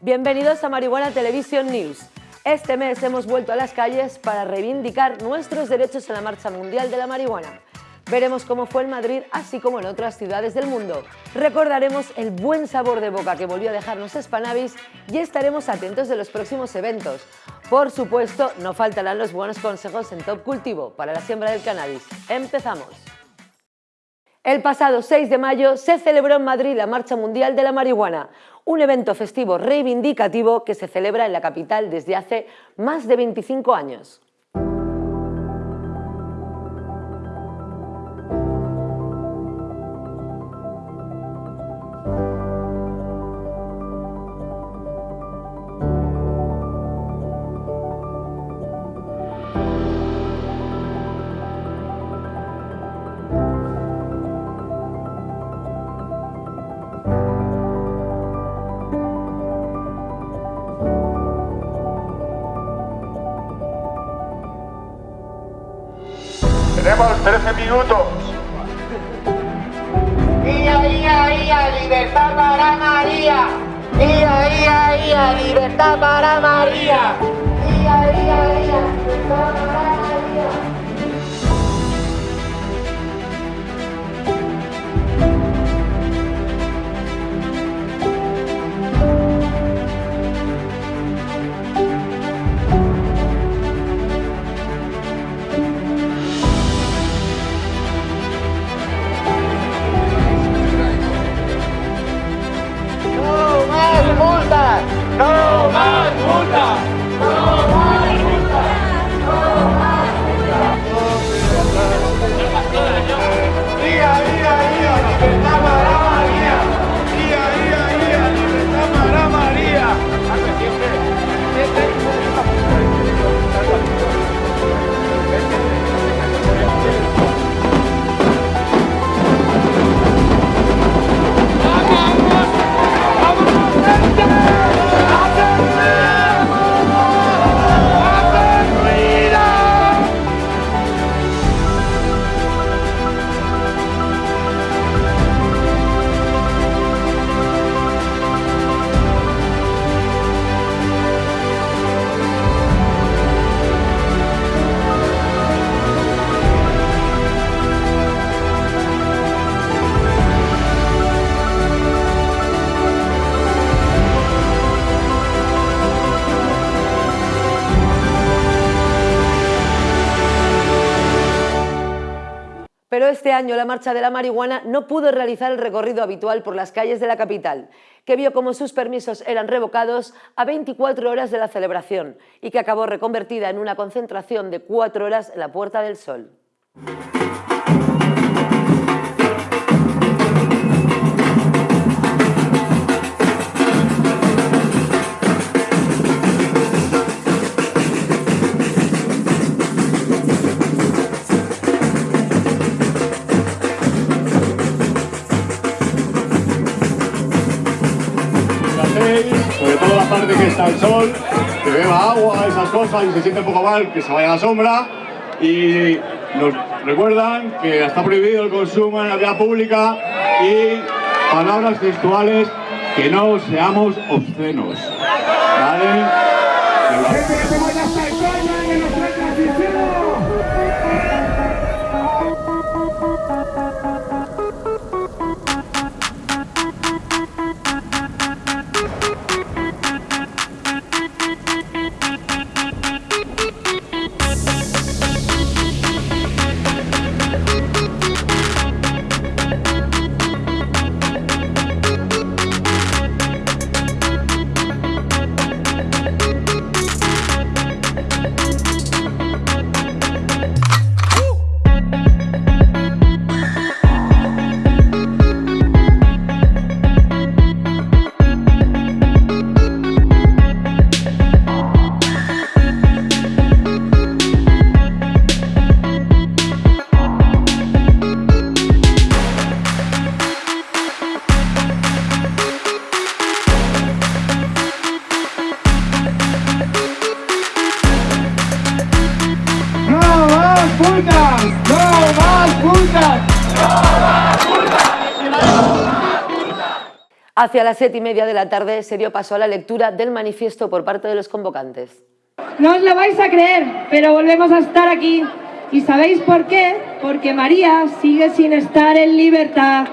Bienvenidos a Marihuana Television News. Este mes hemos vuelto a las calles para reivindicar nuestros derechos en la Marcha Mundial de la Marihuana. Veremos cómo fue en Madrid, así como en otras ciudades del mundo. Recordaremos el buen sabor de boca que volvió a dejarnos Spanavis y estaremos atentos de los próximos eventos. Por supuesto, no faltarán los buenos consejos en Top Cultivo para la siembra del cannabis. ¡Empezamos! El pasado 6 de mayo se celebró en Madrid la Marcha Mundial de la Marihuana, un evento festivo reivindicativo que se celebra en la capital desde hace más de 25 años. Minutos. Ia, ia, ia, libertad para María. Ia, ia, ia, libertad para María. Ia, ia, ia, libertad para María. Pero este año la Marcha de la Marihuana no pudo realizar el recorrido habitual por las calles de la capital, que vio como sus permisos eran revocados a 24 horas de la celebración y que acabó reconvertida en una concentración de 4 horas en la Puerta del Sol. Parte que está el sol, que beba agua, esas cosas y se siente un poco mal, que se vaya a la sombra. Y nos recuerdan que está prohibido el consumo en la vía pública y palabras textuales que no seamos obscenos. Hacia las siete y media de la tarde se dio paso a la lectura del manifiesto por parte de los convocantes. No os lo vais a creer, pero volvemos a estar aquí. ¿Y sabéis por qué? Porque María sigue sin estar en libertad.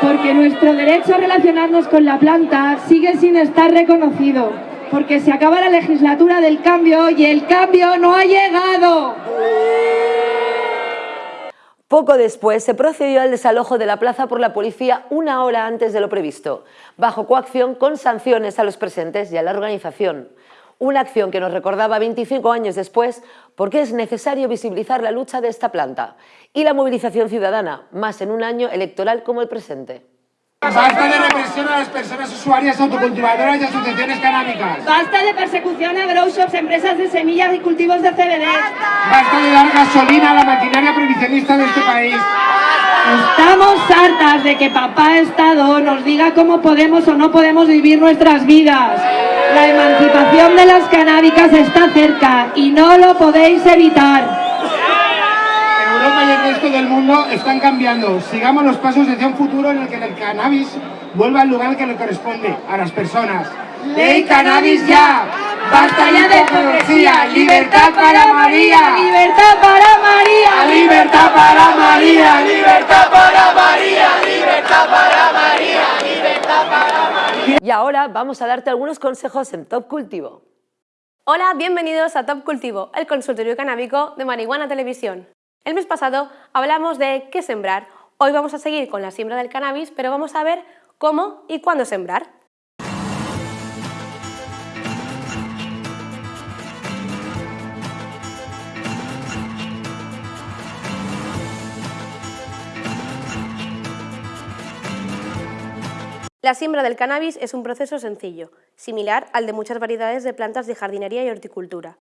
Porque nuestro derecho a relacionarnos con la planta sigue sin estar reconocido. Porque se acaba la legislatura del cambio y el cambio no ha llegado. Poco después se procedió al desalojo de la plaza por la policía una hora antes de lo previsto, bajo coacción con sanciones a los presentes y a la organización. Una acción que nos recordaba 25 años después porque es necesario visibilizar la lucha de esta planta y la movilización ciudadana, más en un año electoral como el presente. Basta de represión a las personas usuarias autocultivadoras y asociaciones canábicas. Basta de persecución a grow shops, empresas de semillas y cultivos de CBD. Basta de dar gasolina a la maquinaria prohibicionista de este país. Estamos hartas de que papá Estado nos diga cómo podemos o no podemos vivir nuestras vidas. La emancipación de las canábicas está cerca y no lo podéis evitar. Europa y el resto del mundo están cambiando. Sigamos los pasos hacia un futuro en el que el cannabis vuelva al lugar que le corresponde, a las personas. ¡Ley cannabis ya! ¡Basta ya de hipocresía! ¡Libertad para María! ¡Libertad para María! ¡Libertad para María! ¡Libertad para María! ¡Libertad para María! ¡Libertad para María! Y ahora vamos a darte algunos consejos en Top Cultivo. Hola, bienvenidos a Top Cultivo, el consultorio canábico de Marihuana Televisión. El mes pasado hablamos de qué sembrar. Hoy vamos a seguir con la siembra del cannabis, pero vamos a ver cómo y cuándo sembrar. La siembra del cannabis es un proceso sencillo, similar al de muchas variedades de plantas de jardinería y horticultura.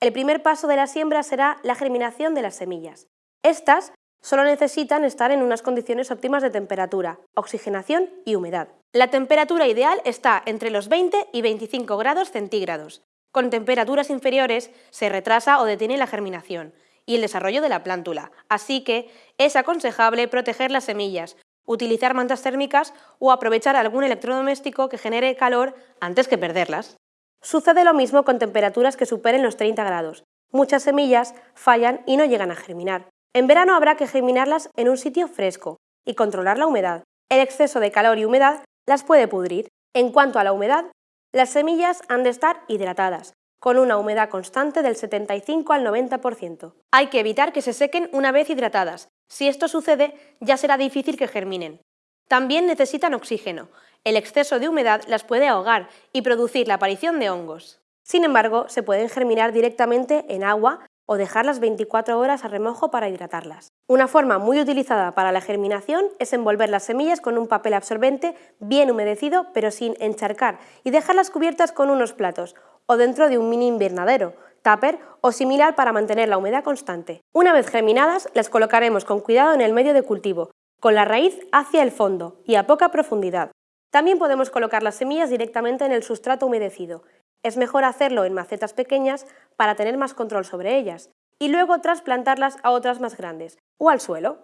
El primer paso de la siembra será la germinación de las semillas. Estas solo necesitan estar en unas condiciones óptimas de temperatura, oxigenación y humedad. La temperatura ideal está entre los 20 y 25 grados centígrados. Con temperaturas inferiores se retrasa o detiene la germinación y el desarrollo de la plántula, así que es aconsejable proteger las semillas, utilizar mantas térmicas o aprovechar algún electrodoméstico que genere calor antes que perderlas. Sucede lo mismo con temperaturas que superen los 30 grados. Muchas semillas fallan y no llegan a germinar. En verano habrá que germinarlas en un sitio fresco y controlar la humedad. El exceso de calor y humedad las puede pudrir. En cuanto a la humedad, las semillas han de estar hidratadas, con una humedad constante del 75 al 90%. Hay que evitar que se sequen una vez hidratadas. Si esto sucede, ya será difícil que germinen. También necesitan oxígeno. El exceso de humedad las puede ahogar y producir la aparición de hongos. Sin embargo, se pueden germinar directamente en agua o dejarlas 24 horas a remojo para hidratarlas. Una forma muy utilizada para la germinación es envolver las semillas con un papel absorbente bien humedecido pero sin encharcar y dejarlas cubiertas con unos platos o dentro de un mini invernadero, tupper o similar para mantener la humedad constante. Una vez germinadas, las colocaremos con cuidado en el medio de cultivo, con la raíz hacia el fondo y a poca profundidad. También podemos colocar las semillas directamente en el sustrato humedecido, es mejor hacerlo en macetas pequeñas para tener más control sobre ellas y luego trasplantarlas a otras más grandes o al suelo.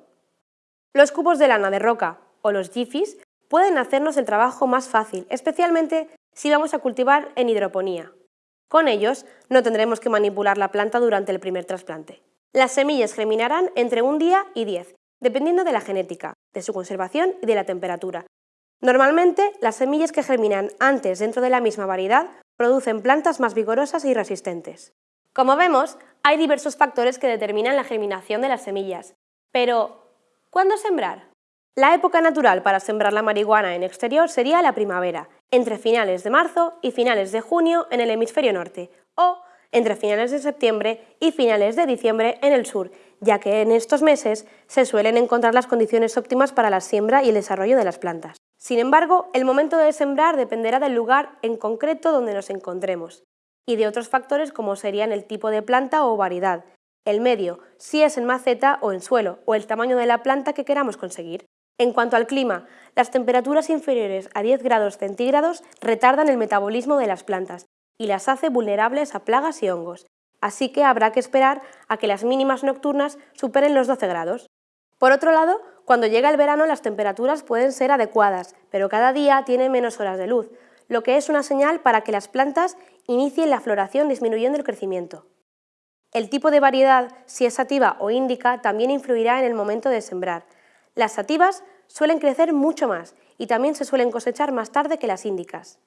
Los cubos de lana de roca o los jifis pueden hacernos el trabajo más fácil, especialmente si vamos a cultivar en hidroponía. Con ellos no tendremos que manipular la planta durante el primer trasplante. Las semillas germinarán entre un día y diez, dependiendo de la genética, de su conservación y de la temperatura. Normalmente, las semillas que germinan antes dentro de la misma variedad producen plantas más vigorosas y resistentes. Como vemos, hay diversos factores que determinan la germinación de las semillas. Pero, ¿cuándo sembrar? La época natural para sembrar la marihuana en exterior sería la primavera, entre finales de marzo y finales de junio en el hemisferio norte, o entre finales de septiembre y finales de diciembre en el sur, ya que en estos meses se suelen encontrar las condiciones óptimas para la siembra y el desarrollo de las plantas. Sin embargo, el momento de sembrar dependerá del lugar en concreto donde nos encontremos y de otros factores como serían el tipo de planta o variedad, el medio, si es en maceta o en suelo, o el tamaño de la planta que queramos conseguir. En cuanto al clima, las temperaturas inferiores a 10 grados centígrados retardan el metabolismo de las plantas y las hace vulnerables a plagas y hongos, así que habrá que esperar a que las mínimas nocturnas superen los 12 grados. Por otro lado, Cuando llega el verano las temperaturas pueden ser adecuadas, pero cada día tiene menos horas de luz, lo que es una señal para que las plantas inicien la floración disminuyendo el crecimiento. El tipo de variedad, si es sativa o índica, también influirá en el momento de sembrar. Las sativas suelen crecer mucho más y también se suelen cosechar más tarde que las índicas.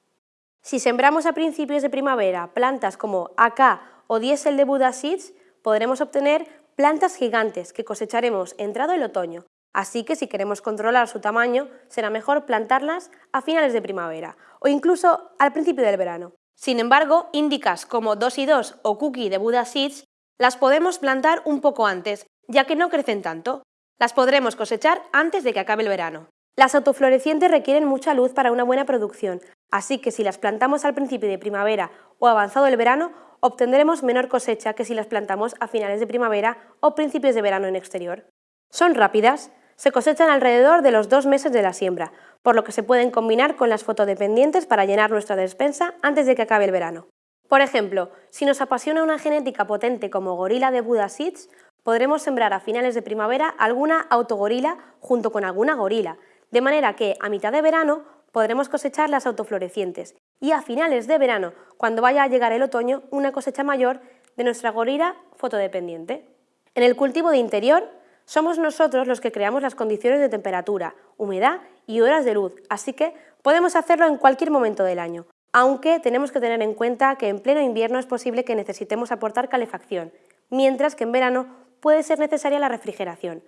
Si sembramos a principios de primavera plantas como AK o diésel de Buddha Seeds, podremos obtener plantas gigantes que cosecharemos entrado el otoño. Así que si queremos controlar su tamaño, será mejor plantarlas a finales de primavera o incluso al principio del verano. Sin embargo, índicas como 2 y 2 o Cookie de Buddha Seeds las podemos plantar un poco antes, ya que no crecen tanto. Las podremos cosechar antes de que acabe el verano. Las autoflorecientes requieren mucha luz para una buena producción, así que si las plantamos al principio de primavera o avanzado el verano, obtendremos menor cosecha que si las plantamos a finales de primavera o principios de verano en exterior. Son rápidas, se cosechan alrededor de los dos meses de la siembra, por lo que se pueden combinar con las fotodependientes para llenar nuestra despensa antes de que acabe el verano. Por ejemplo, si nos apasiona una genética potente como gorila de Buddha Seeds, podremos sembrar a finales de primavera alguna autogorila junto con alguna gorila, de manera que a mitad de verano podremos cosechar las autoflorecientes y a finales de verano, cuando vaya a llegar el otoño, una cosecha mayor de nuestra gorila fotodependiente. En el cultivo de interior, somos nosotros los que creamos las condiciones de temperatura, humedad y horas de luz, así que podemos hacerlo en cualquier momento del año, aunque tenemos que tener en cuenta que en pleno invierno es posible que necesitemos aportar calefacción, mientras que en verano puede ser necesaria la refrigeración,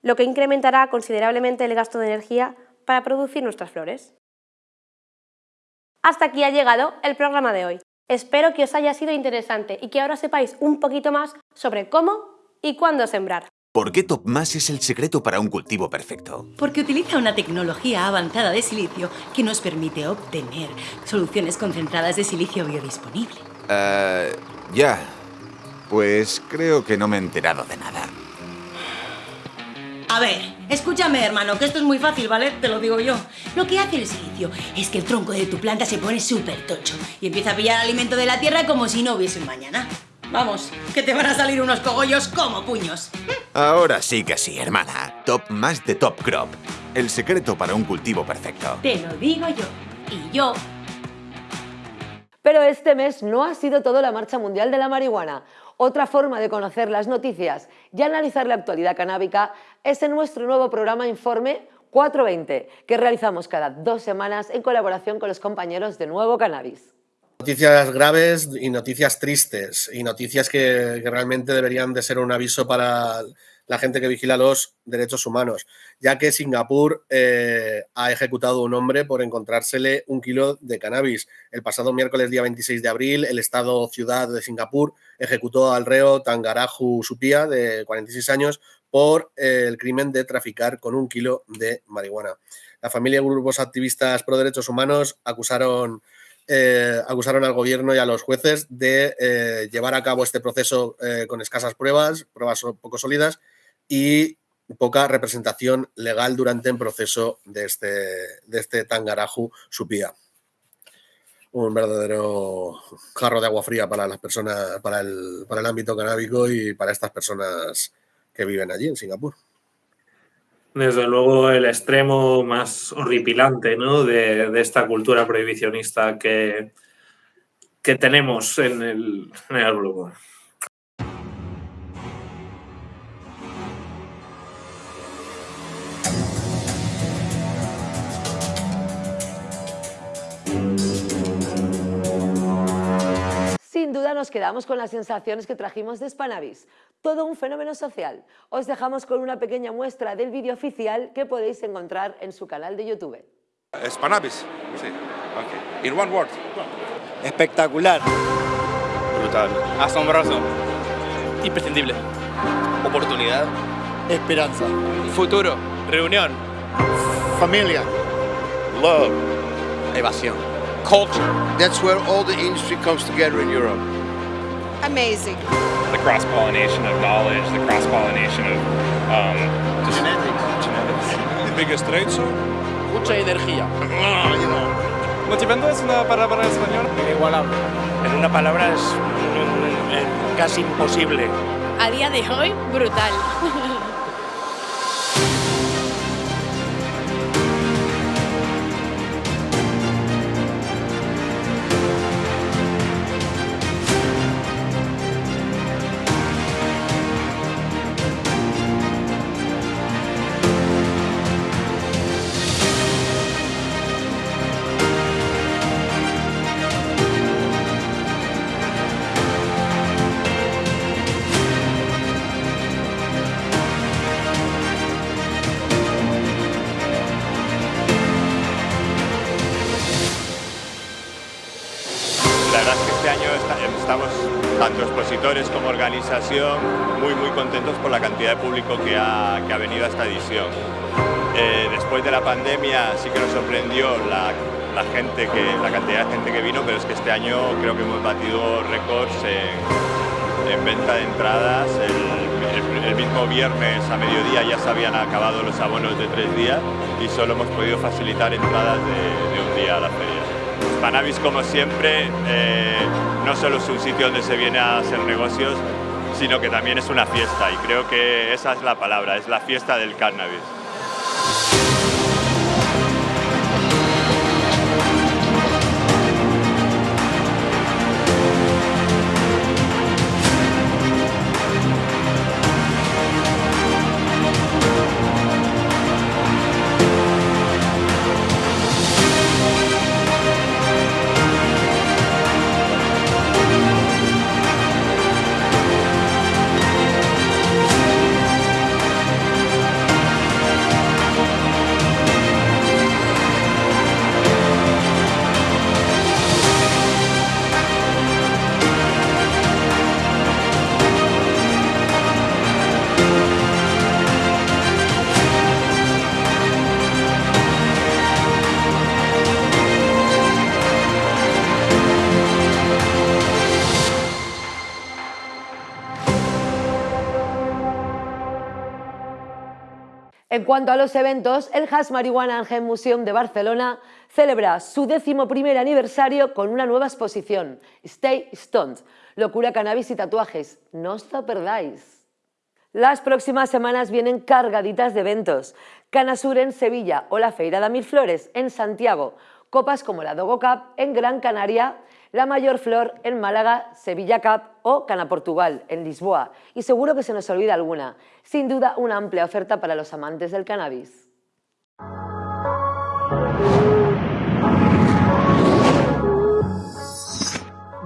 lo que incrementará considerablemente el gasto de energía para producir nuestras flores. Hasta aquí ha llegado el programa de hoy. Espero que os haya sido interesante y que ahora sepáis un poquito más sobre cómo y cuándo sembrar. ¿Por qué TopMass es el secreto para un cultivo perfecto? Porque utiliza una tecnología avanzada de silicio que nos permite obtener soluciones concentradas de silicio biodisponible. Eh, ya. Pues creo que no me he enterado de nada. A ver, escúchame, hermano, que esto es muy fácil, ¿vale? Te lo digo yo. Lo que hace el silicio es que el tronco de tu planta se pone súper tocho y empieza a pillar alimento de la tierra como si no hubiese un mañana. Vamos, que te van a salir unos cogollos como puños. Ahora sí que sí, hermana. Top más de Top Crop. El secreto para un cultivo perfecto. Te lo digo yo. Y yo pero este mes no ha sido todo la Marcha Mundial de la Marihuana. Otra forma de conocer las noticias y analizar la actualidad canábica es en nuestro nuevo programa Informe 420, que realizamos cada dos semanas en colaboración con los compañeros de Nuevo Cannabis. Noticias graves y noticias tristes y noticias que, realmente deberían de ser un aviso para la gente que vigila los derechos humanos, ya que Singapur eh, ha ejecutado un hombre por encontrársele un kilo de cannabis. El pasado miércoles, día 26 de abril, el Estado Ciudad de Singapur ejecutó al reo Tangaraju Supia, de 46 años, por eh, el crimen de traficar con un kilo de marihuana. La familia y grupos activistas pro derechos humanos acusaron eh, acusaron al gobierno y a los jueces de eh, llevar a cabo este proceso eh, con escasas pruebas, pruebas poco sólidas y poca representación legal durante el proceso de este, de este Tangaraju Supía. Un verdadero jarro de agua fría para las personas, para el, para el ámbito canábico y para estas personas que viven allí en Singapur desde luego el extremo más horripilante ¿no? de, esta cultura prohibicionista que, que tenemos en el, en. Sin duda nos quedamos con las sensaciones que trajimos de Spanavis, todo un fenómeno social. Os dejamos con una pequeña muestra del vídeo oficial que podéis encontrar en su canal de YouTube. Spanavis, sí. Okay. In one word. Espectacular. Brutal. Asombroso. Imprescindible. Oportunidad. Esperanza. Futuro. Reunión. Familia. Love. Evasión. Culture. That's where all the industry comes together in Europe. Amazing. The cross-pollination of knowledge, the cross-pollination of um, just genetics. genetics. The biggest trade show. Mucha energía. Oh, you know. Motivando es una palabra en español. Inigualable. En una palabra es casi imposible. A día de hoy, brutal. La verdad es que este año estamos, tanto expositores como organización, muy muy contentos por la cantidad de público que ha, que ha venido a esta edición. Eh, después de la pandemia sí que nos sorprendió la, gente que, la cantidad de gente que vino, pero es que este año creo que hemos batido récords en, en venta de entradas. El mismo viernes a mediodía ya se habían acabado los abonos de tres días y solo hemos podido facilitar entradas de, de un día a la feria. Spanavis, como siempre, eh, no solo es un sitio donde se viene a hacer negocios, sino que también es una fiesta y creo que esa es la palabra, es la fiesta del cannabis. En cuanto a los eventos, el Hash Marihuana Hemp Museum de Barcelona celebra su décimo primer aniversario con una nueva exposición, Stay Stoned, locura, cannabis y tatuajes. No os lo perdáis. Las próximas semanas vienen cargaditas de eventos. Canasur en Sevilla o la Feira de Mil Flores en Santiago. Copas como la Dogo Cup en Gran Canaria, la Mayor Flor en Málaga, Sevilla Cup o Cana Portugal en Lisboa. Y seguro que se nos olvida alguna. Sin duda, una amplia oferta para los amantes del cannabis.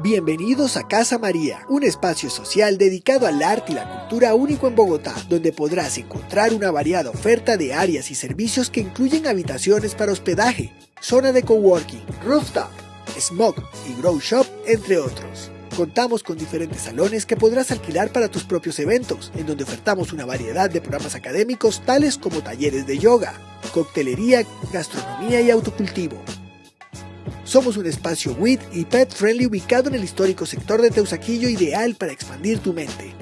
Bienvenidos a Casa María, un espacio social dedicado al arte y la cultura único en Bogotá, donde podrás encontrar una variada oferta de áreas y servicios que incluyen habitaciones para hospedaje, zona de coworking, rooftop, smoke y grow shop, entre otros. Contamos con diferentes salones que podrás alquilar para tus propios eventos, en donde ofertamos una variedad de programas académicos tales como talleres de yoga, coctelería, gastronomía y autocultivo. Somos un espacio WIT y pet friendly ubicado en el histórico sector de Teusaquillo ideal para expandir tu mente.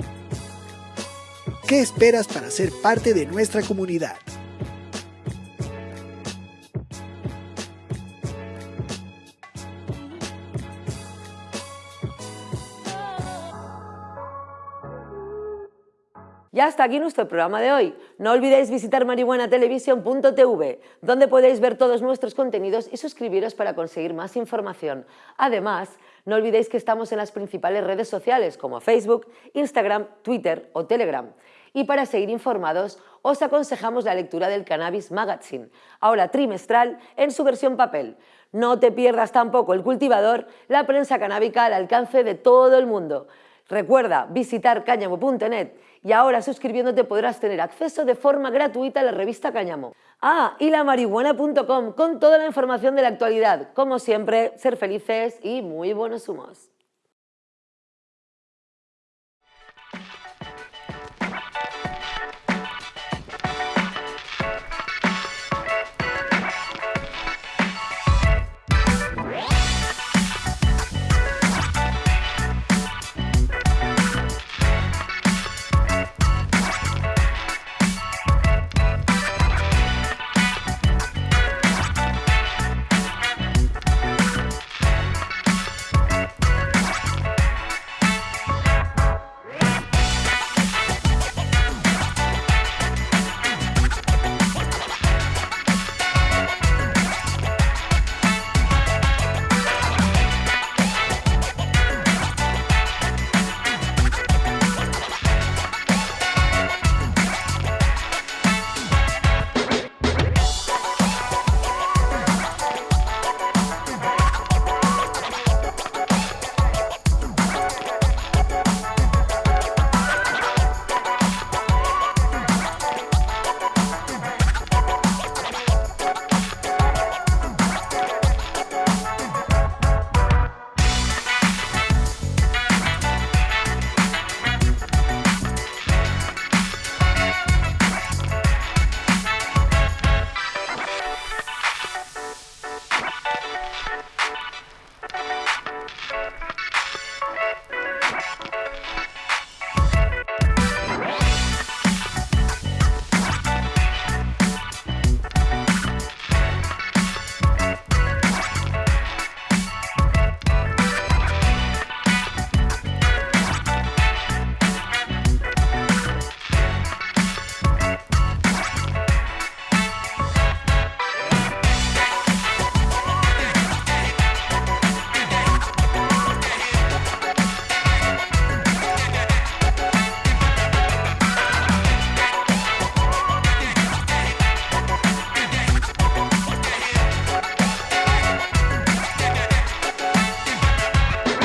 ¿Qué esperas para ser parte de nuestra comunidad? Y hasta aquí nuestro programa de hoy. No olvidéis visitar marihuanatelevisión.tv, donde podéis ver todos nuestros contenidos y suscribiros para conseguir más información. Además, no olvidéis que estamos en las principales redes sociales como Facebook, Instagram, Twitter o Telegram. Y para seguir informados, os aconsejamos la lectura del Cannabis Magazine, ahora trimestral en su versión papel. No te pierdas tampoco el cultivador, la prensa canábica al alcance de todo el mundo. Recuerda visitar cáñamo.net y ahora suscribiéndote podrás tener acceso de forma gratuita a la revista Cáñamo. Ah, y la marihuana.com con toda la información de la actualidad. Como siempre, ser felices y muy buenos humos.